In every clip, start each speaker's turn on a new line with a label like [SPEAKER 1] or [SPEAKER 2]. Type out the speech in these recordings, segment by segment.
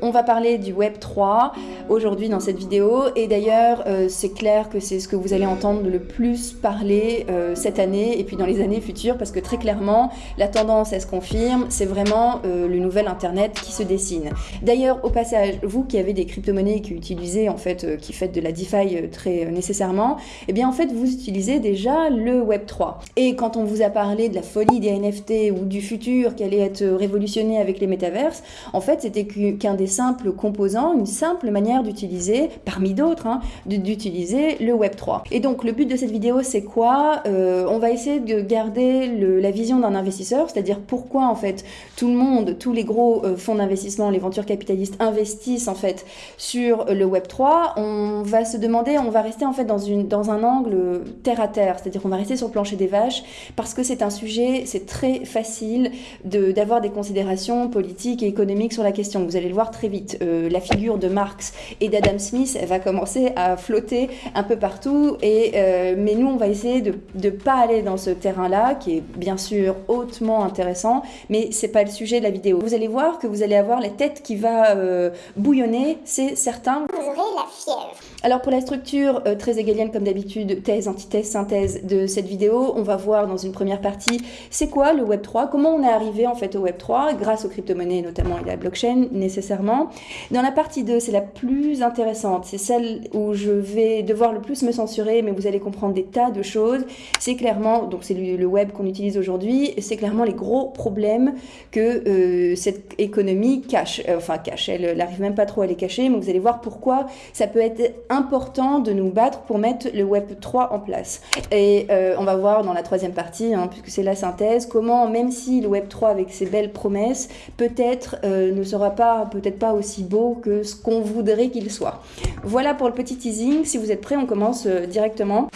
[SPEAKER 1] On va parler du Web 3 aujourd'hui dans cette vidéo et d'ailleurs euh, c'est clair que c'est ce que vous allez entendre le plus parler euh, cette année et puis dans les années futures parce que très clairement la tendance elle se confirme, c'est vraiment euh, le nouvel internet qui se dessine. D'ailleurs au passage, vous qui avez des crypto-monnaies qui utilisez en fait, qui faites de la DeFi très nécessairement, eh bien en fait vous utilisez déjà le Web 3. Et quand on vous a parlé de la folie des NFT ou du futur qui allait être révolutionné avec les métaverses, en fait c'était qu'un des simples composants, une simple manière d'utiliser, parmi d'autres, hein, d'utiliser le Web3. Et donc le but de cette vidéo c'est quoi euh, On va essayer de garder la vision d'un investisseur, c'est-à-dire pourquoi en fait tout le monde, tous les gros euh, fonds d'investissement, les ventures capitalistes investissent en fait sur le Web3. On va se demander, on va rester en fait dans, un angle terre à terre, c'est-à-dire qu'on va rester sur le plancher des vaches parce que c'est un sujet, c'est très facile d'avoir des considérations politiques et économiques sur la question. Vous allez le voir très vite. Euh, la figure de Marx et d'Adam Smith va commencer à flotter un peu partout. Et, euh, mais nous, on va essayer de ne pas aller dans ce terrain-là, qui est bien sûr hautement intéressant, mais c'est pas le sujet de la vidéo. Vous allez voir que vous allez avoir la tête qui va euh, bouillonner, c'est certain.
[SPEAKER 2] Vous aurez la fièvre.
[SPEAKER 1] Alors pour la structure très égalienne comme d'habitude, thèse, antithèse, synthèse de cette vidéo, on va voir dans une première partie c'est quoi le Web 3, comment on est arrivé en fait au Web 3 grâce aux crypto-monnaies notamment et à la blockchain nécessairement. Dans la partie 2, c'est la plus intéressante, c'est celle où je vais devoir le plus me censurer, mais vous allez comprendre des tas de choses. C'est clairement, donc c'est le web qu'on utilise aujourd'hui, c'est clairement les gros problèmes que euh, cette économie cache, euh, enfin cache, elle n'arrive même pas trop à les cacher, mais vous allez voir pourquoi ça peut être important de nous battre pour mettre le Web 3 en place. Et euh, on va voir dans la troisième partie, hein, puisque c'est la synthèse, comment même si le Web 3 avec ses belles promesses, peut-être ne sera pas, peut-être pas aussi beau que ce qu'on voudrait qu'il soit. Voilà pour le petit teasing. Si vous êtes prêts, on commence euh, directement.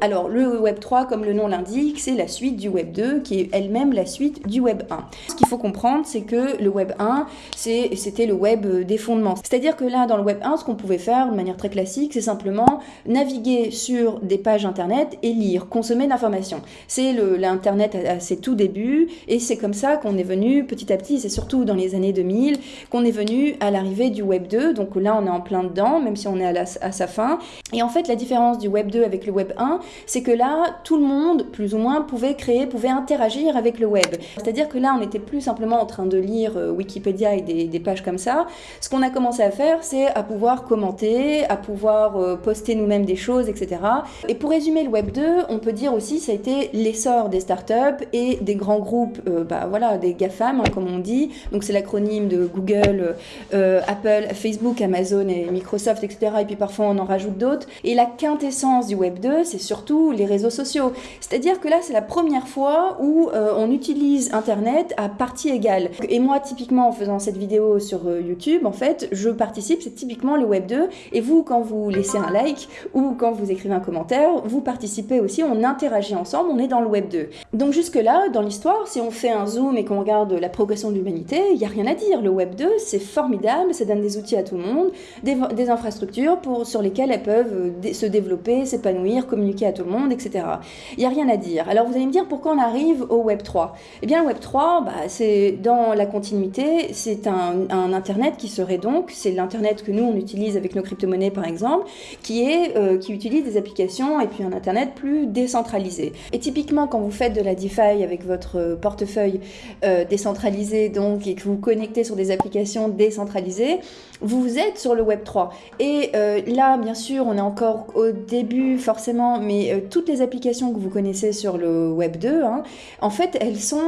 [SPEAKER 1] Alors, le Web 3, comme le nom l'indique, c'est la suite du Web 2, qui est elle-même la suite du Web 1. Ce qu'il faut comprendre, c'est que le Web 1, c'était le Web des fondements. C'est-à-dire que là, dans le Web 1, ce qu'on pouvait faire de manière très classique, c'est simplement naviguer sur des pages Internet et lire, consommer d'informations. C'est l'Internet à, ses tout débuts, et c'est comme ça qu'on est venu petit à petit, c'est surtout dans les années 2000, qu'on est venu à l'arrivée du Web 2. Donc là, on est en plein dedans, même si on est à sa fin. Et en fait, la différence du Web 2 avec le Web 1, c'est que là, tout le monde, plus ou moins, pouvait créer, pouvait interagir avec le web. C'est-à-dire que là, on n'était plus simplement en train de lire euh, Wikipédia et des, pages comme ça. Ce qu'on a commencé à faire, c'est à pouvoir commenter, à pouvoir euh, poster nous-mêmes des choses, etc. Et pour résumer le Web 2, on peut dire aussi ça a été l'essor des startups et des grands groupes, euh, bah, voilà, des GAFAM, hein, comme on dit. Donc c'est l'acronyme de Google, Apple, Facebook, Amazon et Microsoft, etc. Et puis parfois on en rajoute d'autres. Et la quintessence du Web 2, c'est surtout les réseaux sociaux. C'est-à-dire que là, c'est la première fois où euh, on utilise Internet à partie égale. Et moi, typiquement, en faisant cette vidéo sur euh, YouTube, en fait, je participe, c'est typiquement le Web 2. Et vous, quand vous laissez un like ou quand vous écrivez un commentaire, vous participez aussi, on interagit ensemble, on est dans le Web 2. Donc jusque-là, dans l'histoire, si on fait un zoom et qu'on regarde la progression de l'humanité, il n'y a rien à dire. Le Web 2, c'est formidable, ça donne des outils à tout le monde, des, infrastructures pour, sur lesquelles elles peuvent euh, se développer, s'épanouir, communiquer à tout le monde, etc. Il n'y a rien à dire. Alors vous allez me dire pourquoi on arrive au Web 3 Eh bien le Web 3, bah, c'est dans la continuité, c'est un, Internet qui serait donc, c'est l'Internet que nous on utilise avec nos crypto-monnaies par exemple, qui, est, euh, qui utilise des applications et puis un Internet plus décentralisé. Et typiquement quand vous faites de la DeFi avec votre portefeuille euh, décentralisé donc et que vous connectez sur des applications décentralisées, vous êtes sur le Web 3. Et euh, là, bien sûr, on est encore au début forcément, mais euh, toutes les applications que vous connaissez sur le Web 2, hein, en fait, elles sont,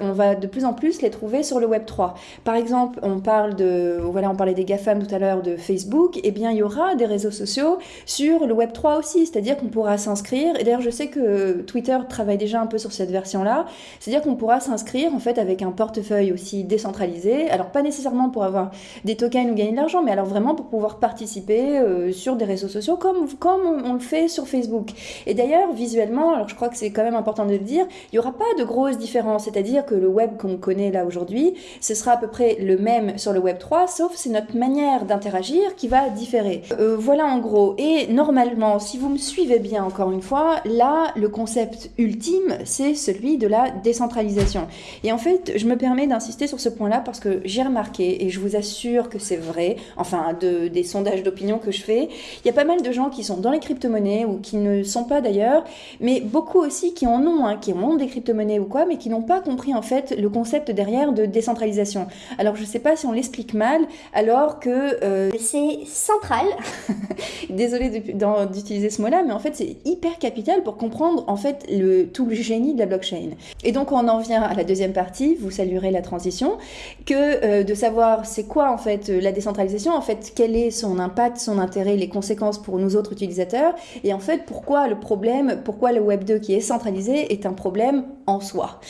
[SPEAKER 1] on va de plus en plus les trouver sur le Web 3. Par exemple, on parle de, voilà, on parlait des GAFAM tout à l'heure de Facebook, et eh bien, il y aura des réseaux sociaux sur le Web 3 aussi, c'est-à-dire qu'on pourra s'inscrire, et d'ailleurs, je sais que Twitter travaille déjà un peu sur cette version-là, c'est-à-dire qu'on pourra s'inscrire, en fait, avec un portefeuille aussi décentralisé, alors pas nécessairement pour avoir des tokens ou gagner mais alors vraiment pour pouvoir participer euh, sur des réseaux sociaux comme, comme on, le fait sur Facebook. Et d'ailleurs, visuellement, alors je crois que c'est quand même important de le dire, il n'y aura pas de grosses différences, c'est-à-dire que le web qu'on connaît là aujourd'hui, ce sera à peu près le même sur le web 3, sauf c'est notre manière d'interagir qui va différer. Euh, voilà en gros. Et normalement, si vous me suivez bien encore une fois, là, le concept ultime, c'est celui de la décentralisation. Et en fait, je me permets d'insister sur ce point-là parce que j'ai remarqué, et je vous assure que c'est vrai, enfin de, des sondages d'opinion que je fais, il y a pas mal de gens qui sont dans les crypto-monnaies ou qui ne sont pas d'ailleurs, mais beaucoup aussi qui en ont, hein, qui ont des crypto-monnaies ou quoi, mais qui n'ont pas compris en fait le concept derrière de décentralisation. Alors je sais pas si on l'explique mal, alors que...
[SPEAKER 2] Euh, c'est central.
[SPEAKER 1] Désolée d'utiliser ce mot-là, mais en fait c'est hyper capital pour comprendre en fait le, tout le génie de la blockchain. Et donc on en vient à la deuxième partie, vous saluerez la transition, que euh, de savoir c'est quoi en fait la décentralisation, en fait quel est son impact, son intérêt, les conséquences pour nous autres utilisateurs, et en fait pourquoi le problème, pourquoi le Web 2 qui est centralisé est un problème en soi?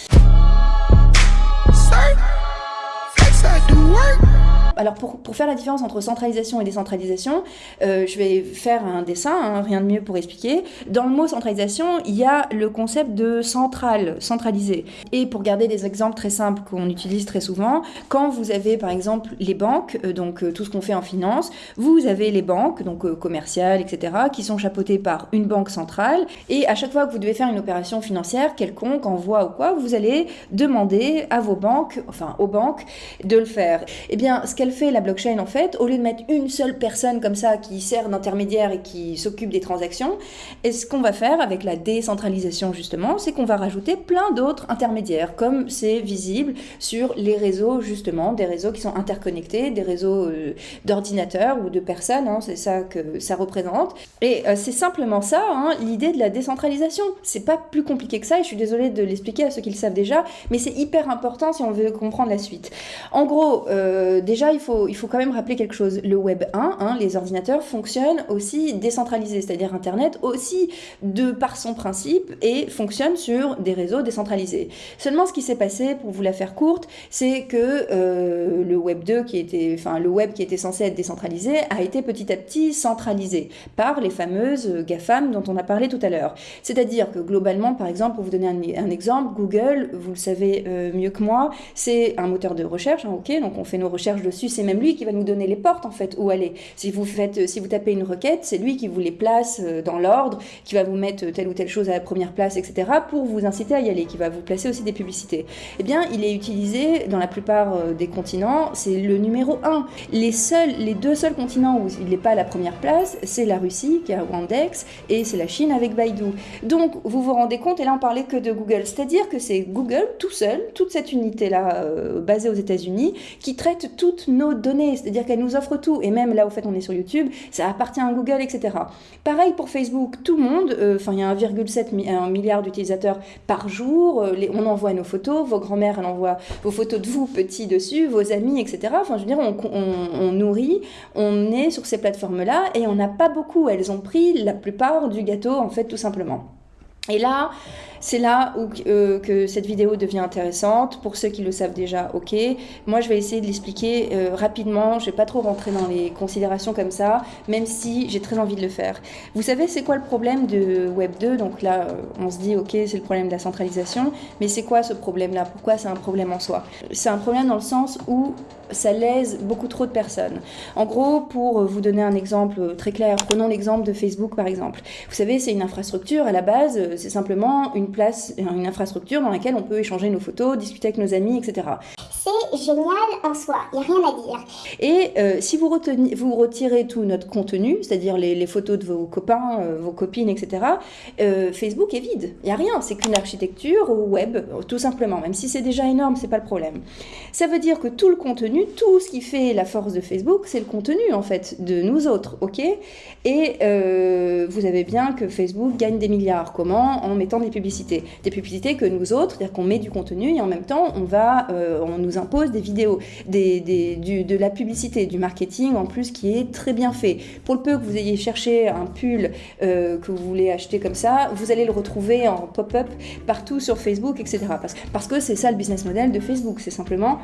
[SPEAKER 1] Alors pour, faire la différence entre centralisation et décentralisation, euh, je vais faire un dessin, hein, rien de mieux pour expliquer. Dans le mot centralisation, il y a le concept de centrale, centralisé. Et pour garder des exemples très simples qu'on utilise très souvent, quand vous avez par exemple les banques, euh, donc euh, tout ce qu'on fait en finance, vous avez les banques, donc commerciales, etc., qui sont chapeautées par une banque centrale. Et à chaque fois que vous devez faire une opération financière quelconque, envoi ou quoi, vous allez demander à vos banques, enfin aux banques, de le faire. Eh bien, ce qu'elle fait la blockchain en fait, au lieu de mettre une seule personne comme ça qui sert d'intermédiaire et qui s'occupe des transactions, et ce qu'on va faire avec la décentralisation justement, c'est qu'on va rajouter plein d'autres intermédiaires, comme c'est visible sur les réseaux justement, des réseaux qui sont interconnectés, des réseaux euh, d'ordinateurs ou de personnes, hein, c'est ça que ça représente. Et euh, c'est simplement ça, hein, l'idée de la décentralisation. C'est pas plus compliqué que ça, et je suis désolée de l'expliquer à ceux qui le savent déjà, mais c'est hyper important si on veut comprendre la suite. En gros, euh, déjà il il faut quand même rappeler quelque chose. Le Web 1, hein, les ordinateurs fonctionnent aussi décentralisés, c'est-à-dire Internet aussi de par son principe et fonctionne sur des réseaux décentralisés. Seulement ce qui s'est passé, pour vous la faire courte, c'est que euh, le Web 2 qui était, enfin le Web qui était censé être décentralisé a été petit à petit centralisé par les fameuses GAFAM dont on a parlé tout à l'heure. C'est-à-dire que globalement, par exemple, pour vous donner un, exemple, Google, vous le savez euh, mieux que moi, c'est un moteur de recherche, hein, ok, donc on fait nos recherches dessus c'est même lui qui va nous donner les portes en fait où aller. Si vous faites, si vous tapez une requête, c'est lui qui vous les place euh, dans l'ordre, qui va vous mettre telle ou telle chose à la première place, etc. pour vous inciter à y aller, qui va vous placer aussi des publicités. Eh bien, il est utilisé dans la plupart euh, des continents, c'est le numéro 1. Les seuls, les deux seuls continents où il n'est pas à la première place, c'est la Russie qui a Wandex et c'est la Chine avec Baidu. Donc, vous vous rendez compte, et là on parlait que de Google, c'est-à-dire que c'est Google tout seul, toute cette unité-là euh, basée aux États-Unis, qui traite toutes nos données, c'est-à-dire qu'elle nous offre tout, et même là au fait on est sur YouTube, ça appartient à Google, etc. Pareil pour Facebook, tout le monde, euh, enfin il y a 1,7 milliard d'utilisateurs par jour, euh, on envoie nos photos, vos grand-mères elles envoient vos photos de vous petits dessus, vos amis, etc. Enfin je veux dire, on, on nourrit, on est sur ces plateformes-là, et on n'a pas beaucoup, elles ont pris la plupart du gâteau en fait tout simplement. Et là, c'est là où euh, que cette vidéo devient intéressante. Pour ceux qui le savent déjà, ok. Moi, je vais essayer de l'expliquer euh, rapidement. Je vais pas trop rentrer dans les considérations comme ça, même si j'ai très envie de le faire. Vous savez, c'est quoi le problème de Web 2 Donc là, euh, on se dit, ok, c'est le problème de la centralisation. Mais c'est quoi ce problème-là? Pourquoi c'est un problème en soi? C'est un problème dans le sens où ça lèse beaucoup trop de personnes. En gros, pour vous donner un exemple très clair, prenons l'exemple de Facebook par exemple. Vous savez, c'est une infrastructure à la base, c'est simplement une place, une infrastructure dans laquelle on peut échanger nos photos, discuter avec nos amis, etc.
[SPEAKER 2] C'est génial en soi, il n'y a rien à dire.
[SPEAKER 1] Et euh, si vous, retenez, vous retirez tout notre contenu, c'est-à-dire les, photos de vos copains, euh, vos copines, etc., euh, Facebook est vide. Il n'y a rien, c'est qu'une architecture web, tout simplement. Même si c'est déjà énorme, c'est pas le problème. Ça veut dire que tout le contenu, tout ce qui fait la force de Facebook, c'est le contenu en fait de nous autres, ok? Et vous avez bien que Facebook gagne des milliards. Comment? En mettant des publicités. Des publicités que nous autres, c'est-à-dire qu'on met du contenu et en même temps, on va, on nous impose des vidéos, de la publicité, du marketing en plus qui est très bien fait. Pour le peu que vous ayez cherché un pull euh, que vous voulez acheter comme ça, vous allez le retrouver en pop-up partout sur Facebook, etc. Parce, parce que c'est ça le business model de Facebook, c'est simplement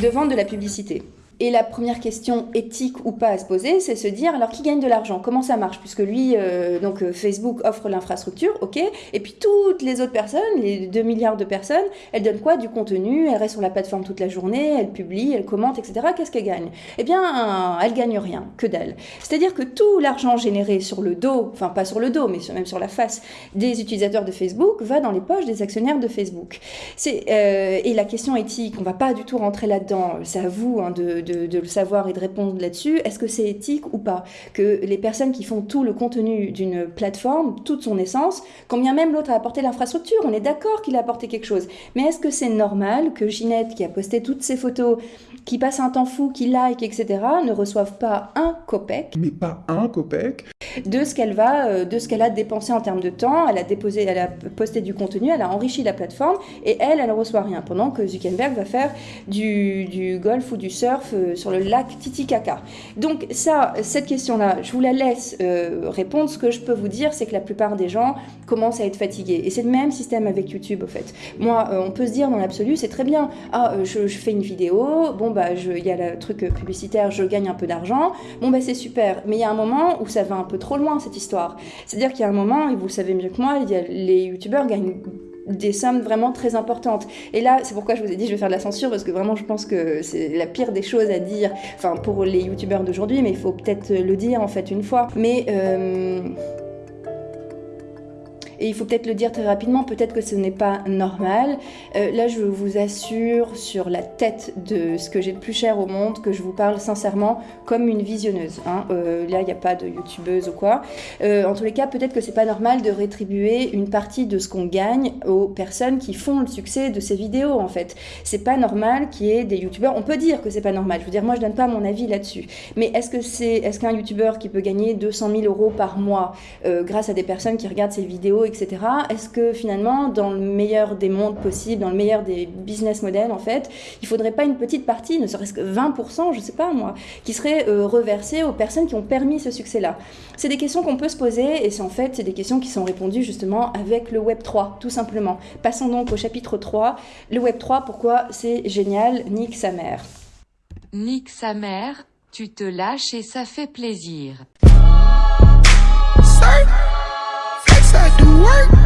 [SPEAKER 1] de vendre de la publicité. Et la première question éthique ou pas à se poser, c'est se dire alors qui gagne de l'argent? Comment ça marche? Puisque lui, euh, donc euh, Facebook offre l'infrastructure, ok, et puis toutes les autres personnes, les 2 milliards de personnes, elles donnent quoi? Du contenu, elles restent sur la plateforme toute la journée, elles publient, elles commentent, etc. Qu'est-ce qu'elles gagnent? Eh bien, elles gagnent rien, que dalle. C'est-à-dire que tout l'argent généré sur le dos, enfin pas sur le dos, mais même sur la face des utilisateurs de Facebook, va dans les poches des actionnaires de Facebook. Euh, et la question éthique, on va pas du tout rentrer là-dedans. C'est à vous hein, de, le savoir et de répondre là-dessus. Est-ce que c'est éthique ou pas Que les personnes qui font tout le contenu d'une plateforme, toute son essence, combien même l'autre a apporté l'infrastructure, on est d'accord qu'il a apporté quelque chose. Mais est-ce que c'est normal que Ginette, qui a posté toutes ses photos, qui passe un temps fou, qui like, etc., ne reçoive pas un copec
[SPEAKER 3] Mais pas un copec
[SPEAKER 1] de ce qu'elle va, euh, de ce qu'elle a dépensé en termes de temps. Elle a déposé, elle a posté du contenu, elle a enrichi la plateforme et elle, elle ne reçoit rien. Pendant que Zuckerberg va faire du, du golf ou du surf euh, sur le lac Titicaca. Donc ça, cette question-là, je vous la laisse euh, répondre. Ce que je peux vous dire, c'est que la plupart des gens commencent à être fatigués. Et c'est le même système avec YouTube, au fait. Moi, on peut se dire dans l'absolu, c'est très bien. Ah, je, fais une vidéo, bon bah, il y a le truc publicitaire, je gagne un peu d'argent. Bon bah, c'est super. Mais il y a un moment où ça va un peu trop loin cette histoire. C'est-à-dire qu'il y a un moment, et vous le savez mieux que moi, les youtubeurs gagnent des sommes vraiment très importantes. Et là, c'est pourquoi je vous ai dit je vais faire de la censure parce que vraiment je pense que c'est la pire des choses à dire, enfin pour les youtubeurs d'aujourd'hui, mais il faut peut-être le dire en fait une fois. Mais euh, et il faut peut-être le dire très rapidement, peut-être que ce n'est pas normal. Euh, là, je vous assure sur la tête de ce que j'ai de plus cher au monde que je vous parle sincèrement comme une visionneuse. Hein. Euh, là, il n'y a pas de youtubeuse ou quoi. Euh, en tous les cas, peut-être que c'est pas normal de rétribuer une partie de ce qu'on gagne aux personnes qui font le succès de ces vidéos, en fait. C'est pas normal qu'il y ait des youtubeurs. On peut dire que c'est pas normal. Je veux dire, moi, je donne pas mon avis là-dessus. Mais est-ce que c'est, est-ce qu'un youtubeur qui peut gagner 200 000 euros par mois grâce à des personnes qui regardent ses vidéos, Est-ce que finalement, dans le meilleur des mondes possibles, dans le meilleur des business models, en fait, il faudrait pas une petite partie, ne serait-ce que 20%, je sais pas moi, qui serait euh, reversée aux personnes qui ont permis ce succès-là? C'est des questions qu'on peut se poser et c'est en fait des questions qui sont répondues justement avec le Web 3, tout simplement. Passons donc au chapitre 3. Le Web 3, pourquoi c'est génial? Nique sa mère.
[SPEAKER 4] Nique sa mère, tu te lâches et ça fait plaisir. work.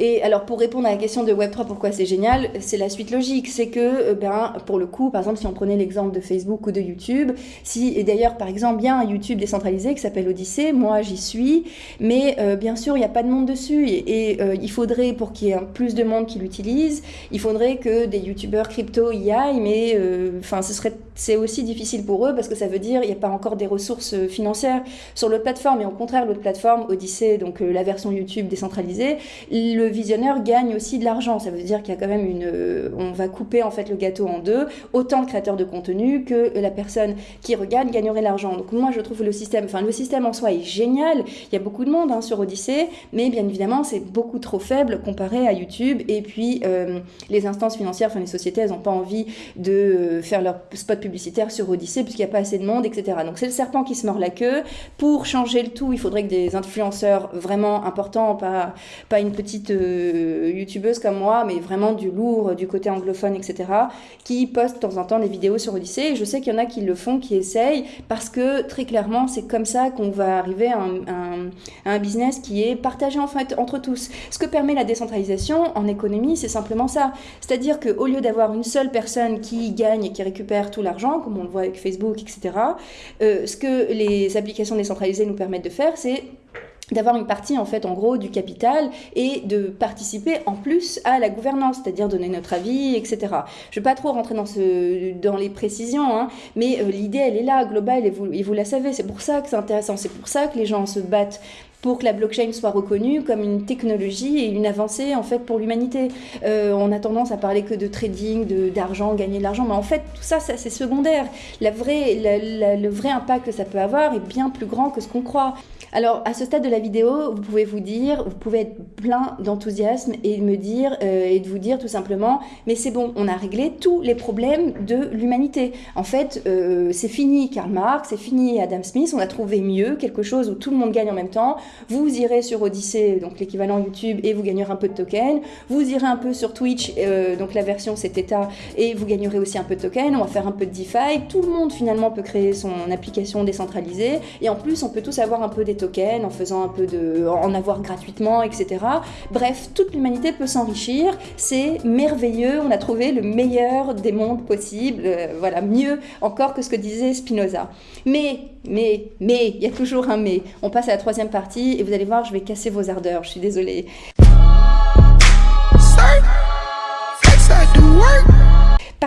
[SPEAKER 1] Et alors pour répondre à la question de Web3, pourquoi c'est génial, c'est la suite logique. C'est que, euh, ben, pour le coup, par exemple, si on prenait l'exemple de Facebook ou de YouTube, si, et d'ailleurs, par exemple, il y a un YouTube décentralisé qui s'appelle Odyssée, moi j'y suis, mais euh, bien sûr, il n'y a pas de monde dessus. Et, euh, il faudrait, pour qu'il y ait plus de monde qui l'utilise, il faudrait que des YouTubeurs crypto y aillent, mais enfin, ce serait, c'est aussi difficile pour eux parce que ça veut dire qu'il n'y a pas encore des ressources financières sur l'autre plateforme. Et au contraire, l'autre plateforme, Odyssée, donc la version YouTube décentralisée, le visionneur gagne aussi de l'argent. Ça veut dire qu'il y a quand même une, euh, on va couper en fait le gâteau en deux. Autant le créateur de contenu que la personne qui regarde gagnerait l'argent. Donc moi je trouve le système, enfin le système en soi est génial. Il y a beaucoup de monde hein, sur Odyssée, mais bien évidemment c'est beaucoup trop faible comparé à YouTube. Et puis euh, les instances financières, enfin les sociétés, elles n'ont pas envie de euh, faire leur spot publicitaire sur Odyssée puisqu'il n'y a pas assez de monde, etc. Donc c'est le serpent qui se mord la queue. Pour changer le tout, il faudrait que des influenceurs vraiment importants, pas une petite youtubeuses comme moi, mais vraiment du lourd, du côté anglophone, etc., qui postent de temps en temps des vidéos sur Odyssée. Et je sais qu'il y en a qui le font, qui essayent, parce que très clairement, c'est comme ça qu'on va arriver à un, business qui est partagé en fait entre tous. Ce que permet la décentralisation en économie, c'est simplement ça. C'est-à-dire qu'au lieu d'avoir une seule personne qui gagne et qui récupère tout l'argent, comme on le voit avec Facebook, etc., euh, ce que les applications décentralisées nous permettent de faire, c'est d'avoir une partie en fait en gros du capital et de participer en plus à la gouvernance, c'est-à-dire donner notre avis, etc. Je ne vais pas trop rentrer dans, ce, dans les précisions, hein, mais euh, l'idée elle est là, globale, et vous, et vous la savez, c'est pour ça que c'est intéressant, c'est pour ça que les gens se battent pour que la blockchain soit reconnue comme une technologie et une avancée en fait pour l'humanité. Euh, on a tendance à parler que de trading, d'argent, gagner de l'argent, mais en fait tout ça, c'est secondaire. La vraie, le vrai impact que ça peut avoir est bien plus grand que ce qu'on croit. Alors, à ce stade de la vidéo, vous pouvez vous dire, vous pouvez être plein d'enthousiasme et me dire, euh, et de vous dire tout simplement, mais c'est bon, on a réglé tous les problèmes de l'humanité. En fait, euh, c'est fini Karl Marx, c'est fini Adam Smith, on a trouvé mieux, quelque chose où tout le monde gagne en même temps, Vous irez sur Odyssey, donc l'équivalent YouTube, et vous gagnerez un peu de tokens. Vous irez un peu sur Twitch, euh, donc la version c'est Theta, et vous gagnerez aussi un peu de tokens. On va faire un peu de DeFi. Tout le monde finalement peut créer son application décentralisée. Et en plus, on peut tous avoir un peu des tokens en faisant un peu de, en avoir gratuitement, etc. Bref, toute l'humanité peut s'enrichir. C'est merveilleux. On a trouvé le meilleur des mondes possibles. Euh, voilà, mieux encore que ce que disait Spinoza. Mais, mais, mais, il y a toujours un mais. On passe à la troisième partie et vous allez voir, je vais casser vos ardeurs. Je suis désolée.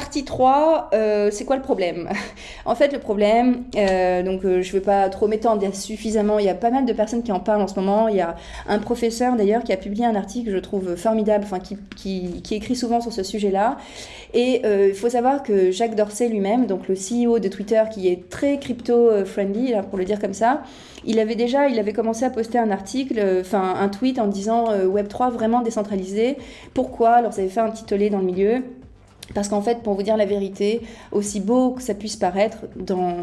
[SPEAKER 1] Partie 3, euh, c'est quoi le problème? En fait, le problème, euh, donc euh, je ne vais pas trop m'étendre, il y a suffisamment, il y a pas mal de personnes qui en parlent en ce moment. Il y a un professeur d'ailleurs qui a publié un article que je trouve formidable, enfin qui, écrit souvent sur ce sujet-là. Et il faut savoir que Jacques Dorsey lui-même, donc le CEO de Twitter, qui est très crypto-friendly, pour le dire comme ça, il avait déjà, il avait commencé à poster un article, enfin un tweet en disant Web3 vraiment décentralisé. Pourquoi? Alors ça avait fait un petit tollé dans le milieu. Parce qu'en fait, pour vous dire la vérité, aussi beau que ça puisse paraître dans,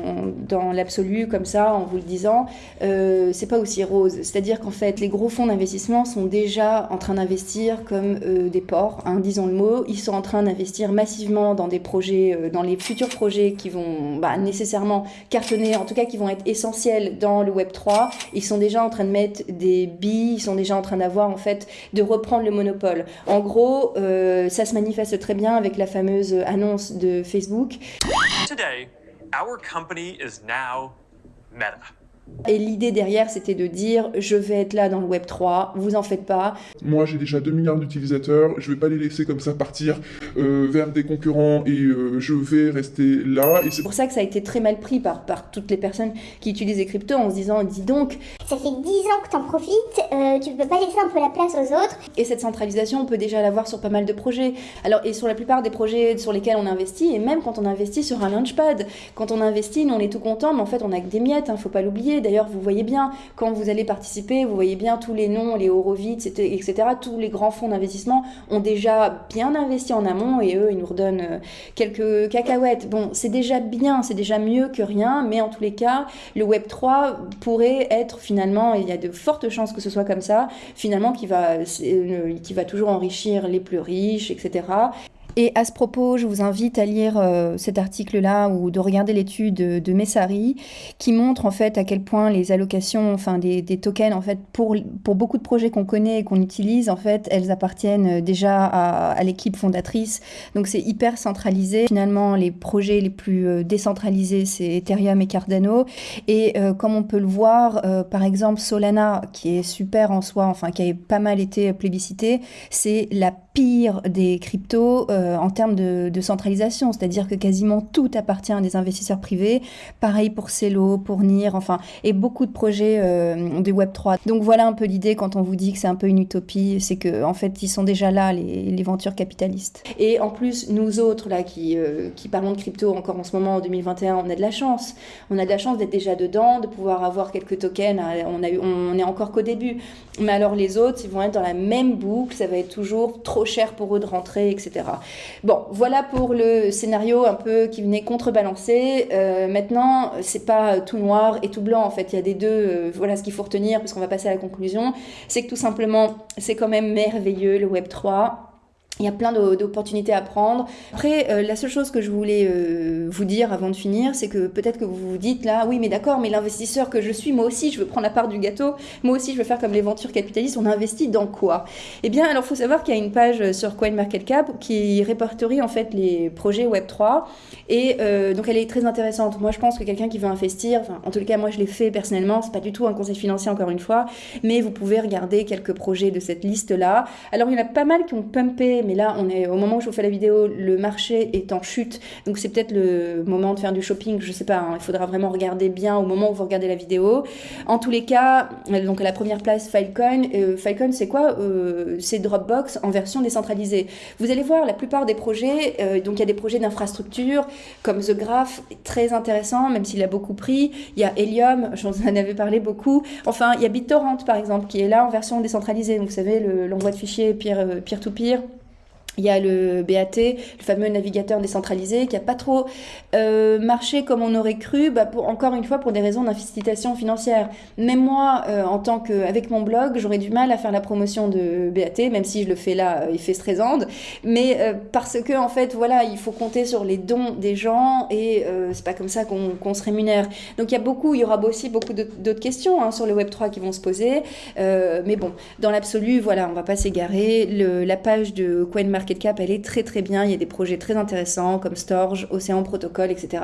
[SPEAKER 1] dans l'absolu, comme ça, en vous le disant, euh, c'est pas aussi rose. C'est-à-dire qu'en fait, les gros fonds d'investissement sont déjà en train d'investir comme euh, des porcs, hein, disons le mot. Ils sont en train d'investir massivement dans des projets, euh, dans les futurs projets qui vont bah, nécessairement cartonner, en tout cas qui vont être essentiels dans le Web 3. Ils sont déjà en train de mettre des billes, ils sont déjà en train d'avoir, en fait, de reprendre le monopole. En gros, euh, ça se manifeste très bien avec la fameuse annonce de Facebook.
[SPEAKER 3] Today, our company is now Meta.
[SPEAKER 1] Et l'idée derrière, c'était de dire je vais être là dans le Web 3, vous en faites pas.
[SPEAKER 5] Moi, j'ai déjà 2 milliards d'utilisateurs, je vais pas les laisser comme ça partir euh, vers des concurrents et euh, je vais rester là. Et
[SPEAKER 1] c'est pour ça que ça a été très mal pris par, par toutes les personnes qui utilisent les cryptos en se disant dis donc.
[SPEAKER 2] Ça fait 10 ans que t'en profites, euh, tu peux pas laisser un peu la place aux autres.
[SPEAKER 1] Et cette centralisation, on peut déjà l'avoir sur pas mal de projets. Alors, et sur la plupart des projets sur lesquels on investit, et même quand on investit sur un launchpad, quand on investit, nous on est tout content, mais en fait on a que des miettes, hein, faut pas l'oublier. D'ailleurs, vous voyez bien, quand vous allez participer, vous voyez bien tous les noms, les Horowitz, etc. Tous les grands fonds d'investissement ont déjà bien investi en amont et eux, ils nous redonnent euh, quelques cacahuètes. Bon, c'est déjà bien, c'est déjà mieux que rien, mais en tous les cas, le Web 3 pourrait être finalement, il y a de fortes chances que ce soit comme ça, finalement qui va, euh, qui va toujours enrichir les plus riches, etc. Et à ce propos, je vous invite à lire euh, cet article-là ou de regarder l'étude de, Messari qui montre en fait à quel point les allocations, enfin des, tokens en fait pour, pour beaucoup de projets qu'on connaît et qu'on utilise en fait, elles appartiennent déjà à, l'équipe fondatrice. Donc c'est hyper centralisé. Finalement, les projets les plus euh, décentralisés, c'est Ethereum et Cardano. Et euh, comme on peut le voir, par exemple Solana, qui est super en soi, enfin qui a pas mal été plébiscité, c'est la pire des cryptos en termes de, centralisation, c'est-à-dire que quasiment tout appartient à des investisseurs privés. Pareil pour Celo, pour NIR, enfin, et beaucoup de projets euh, de Web3. Donc voilà un peu l'idée quand on vous dit que c'est un peu une utopie, c'est que en fait ils sont déjà là, les, les ventures capitalistes. Et en plus, nous autres là qui, euh, parlons de crypto encore en ce moment en 2021, on a de la chance. On a de la chance d'être déjà dedans, de pouvoir avoir quelques tokens. On, a, on est encore qu'au début. Mais alors les autres, ils vont être dans la même boucle, ça va être toujours trop cher pour eux de rentrer, etc. Bon, voilà pour le scénario un peu qui venait contrebalancer. Euh, maintenant, c'est pas tout noir et tout blanc. En fait, il y a des deux. Euh, voilà ce qu'il faut retenir, puisqu'on va passer à la conclusion. C'est que tout simplement, c'est quand même merveilleux le Web 3 il y a plein d'opportunités à prendre. Après, euh, la seule chose que je voulais euh, vous dire avant de finir, c'est que peut-être que vous vous dites là, oui, mais d'accord, mais l'investisseur que je suis, moi aussi, je veux prendre la part du gâteau. Moi aussi, je veux faire comme les ventures capitalistes. On investit dans quoi? Eh bien, alors, il faut savoir qu'il y a une page sur CoinMarketCap qui répertorie en fait les projets Web3. Et euh, donc, elle est très intéressante. Moi, je pense que quelqu'un qui veut investir, enfin, en tout cas, moi, je l'ai fait personnellement. C'est pas du tout un conseil financier, encore une fois, mais vous pouvez regarder quelques projets de cette liste-là. Alors, il y en a pas mal qui ont pumpé mais là, on est au moment où je vous fais la vidéo, le marché est en chute, donc c'est peut-être le moment de faire du shopping, je sais pas, hein. il faudra vraiment regarder bien au moment où vous regardez la vidéo. En tous les cas, euh, donc à la première place, Filecoin. Euh, Filecoin, c'est quoi euh, C'est Dropbox en version décentralisée. Vous allez voir, la plupart des projets, donc il y a des projets d'infrastructure, comme The Graph, très intéressant, même s'il a beaucoup pris. Il y a Helium, j'en avais parlé beaucoup. Enfin, il y a BitTorrent, par exemple, qui est là en version décentralisée. Donc, vous savez, l'envoi de fichiers peer-to-peer. peer to peer Il y a le BAT, le fameux navigateur décentralisé, qui n'a pas trop euh, marché comme on aurait cru, bah pour, encore une fois pour des raisons d'incitation financière. Même moi, euh, en tant que, avec mon blog, j'aurais du mal à faire la promotion de BAT, même si je le fais là, euh, il fait stressante. Mais euh, parce que en fait, voilà, il faut compter sur les dons des gens et c'est pas comme ça qu'on qu'on se rémunère. Donc il y a beaucoup, il y aura aussi beaucoup d'autres questions hein, sur le Web 3 qui vont se poser. Mais bon, dans l'absolu, voilà, on va pas s'égarer. La page de CoinMarketCap, elle est très très bien. Il y a des projets très intéressants comme Storge, Océan Protocol, etc.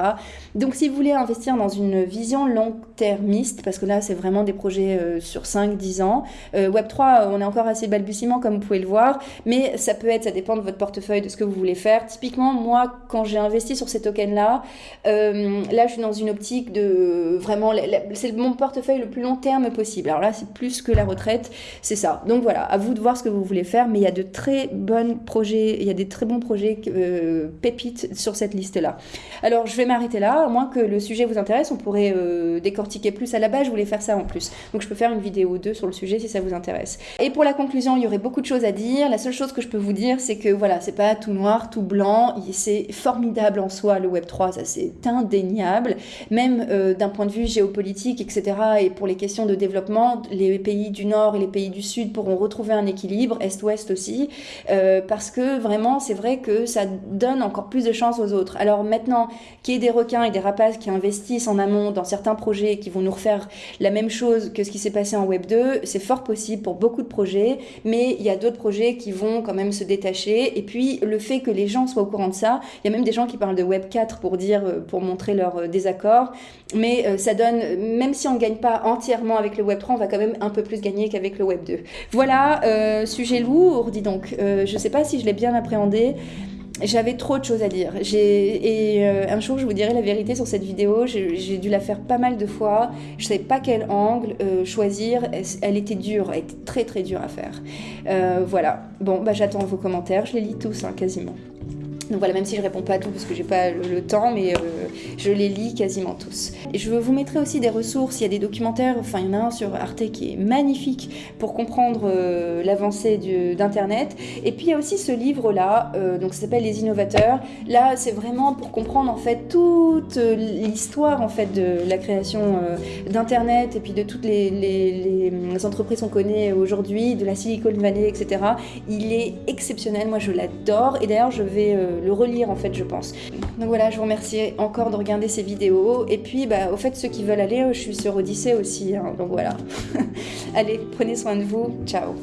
[SPEAKER 1] Donc si vous voulez investir dans une vision long-termiste, parce que là c'est vraiment des projets euh, sur 5-10 ans, euh, Web3, on est encore assez balbutiement comme vous pouvez le voir, mais ça peut être, ça dépend de votre portefeuille, de ce que vous voulez faire. Typiquement, moi, quand j'ai investi sur ces tokens-là, euh, là je suis dans une optique de vraiment, c'est mon portefeuille le plus long terme possible. Alors là c'est plus que la retraite, c'est ça. Donc voilà, à vous de voir ce que vous voulez faire, mais il y a de très bons projets, il y a des très bons projets euh, pépites sur cette liste-là. Alors je vais m'arrêter là, à moins que le sujet vous intéresse, on pourrait euh, décortiquer plus à la base, je voulais faire ça en plus. Donc je peux faire une vidéo ou deux sur le sujet si ça vous intéresse. Et pour la conclusion, il y aurait beaucoup de choses à dire. La seule chose que je peux vous dire, c'est que voilà, c'est pas tout noir, tout blanc, c'est formidable en soi le Web3, ça c'est indéniable. Même euh, d'un point de vue géopolitique, etc. Et pour les questions de développement, les pays du Nord et les pays du Sud pourront retrouver un équilibre, Est-Ouest aussi, euh, parce que vraiment, c'est vrai que ça donne encore plus de chance aux autres. Alors maintenant, qu'il y ait des requins et des rapaces qui investissent en amont dans certains projets et qui vont nous refaire la même chose que ce qui s'est passé en Web 2, c'est fort possible pour beaucoup de projets, mais il y a d'autres projets qui vont quand même se détacher. Et puis, le fait que les gens soient au courant de ça, il y a même des gens qui parlent de Web 4 pour dire, euh, pour montrer leur euh, désaccord, mais euh, ça donne, même si on ne gagne pas entièrement avec le Web 3, on va quand même un peu plus gagner qu'avec le Web 2. Voilà, sujet lourd, dis donc. Je sais pas si je l'ai bien appréhendé. J'avais trop de choses à dire. Et euh, un jour je vous dirai la vérité sur cette vidéo. J'ai dû la faire pas mal de fois. Je savais pas quel angle euh, choisir. Elle, elle était dure, elle était très très dure à faire. Euh, voilà. Bon, bah j'attends vos commentaires. Je les lis tous, hein, quasiment. Donc voilà, même si je réponds pas à tout parce que j'ai pas le, temps, mais euh, je les lis quasiment tous. Et je vous mettrai aussi des ressources. Il y a des documentaires. Enfin, il y en a un sur Arte qui est magnifique pour comprendre euh, l'avancée d'Internet. Et puis il y a aussi ce livre-là, euh, donc ça s'appelle Les Innovateurs. Là, c'est vraiment pour comprendre en fait toute euh, l'histoire en fait de la création d'Internet et puis de toutes les, les- les entreprises qu'on connaît aujourd'hui, de la Silicon Valley, etc. Il est exceptionnel. Moi, je l'adore. Et d'ailleurs, je vais le relire en fait, je pense. Donc voilà, je vous remercie encore de regarder ces vidéos. Et puis, bah, au fait, ceux qui veulent aller, euh, je suis sur Odyssée aussi. hein. donc voilà. Allez, prenez soin de vous. Ciao.